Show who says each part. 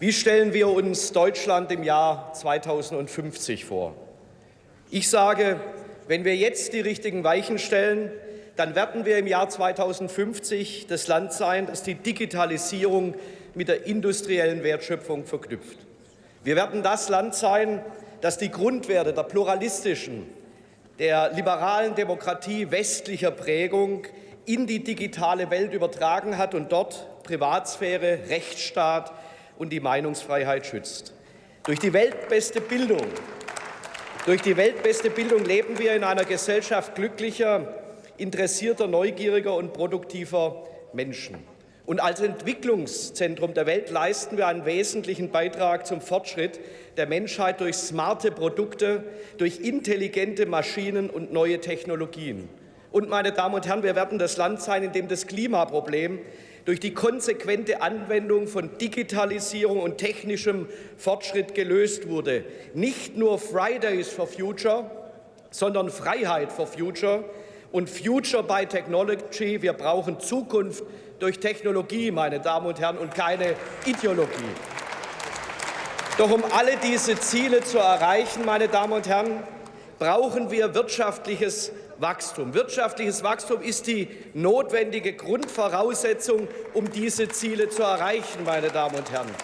Speaker 1: Wie stellen wir uns Deutschland im Jahr 2050 vor? Ich sage, wenn wir jetzt die richtigen Weichen stellen, dann werden wir im Jahr 2050 das Land sein, das die Digitalisierung mit der industriellen Wertschöpfung verknüpft. Wir werden das Land sein, das die Grundwerte der pluralistischen, der liberalen Demokratie westlicher Prägung in die digitale Welt übertragen hat und dort Privatsphäre, Rechtsstaat und die Meinungsfreiheit schützt. Durch die weltbeste Bildung, durch die weltbeste Bildung leben wir in einer Gesellschaft glücklicher, interessierter, neugieriger und produktiver Menschen. Und als Entwicklungszentrum der Welt leisten wir einen wesentlichen Beitrag zum Fortschritt der Menschheit durch smarte Produkte, durch intelligente Maschinen und neue Technologien. Und, meine Damen und Herren, wir werden das Land sein, in dem das Klimaproblem durch die konsequente Anwendung von Digitalisierung und technischem Fortschritt gelöst wurde. Nicht nur Fridays for Future, sondern Freiheit for Future und Future by Technology. Wir brauchen Zukunft durch Technologie, meine Damen und Herren, und keine Ideologie. Doch um alle diese Ziele zu erreichen, meine Damen und Herren, brauchen wir wirtschaftliches Wachstum. Wirtschaftliches Wachstum ist die notwendige Grundvoraussetzung, um diese Ziele zu erreichen, meine Damen und Herren.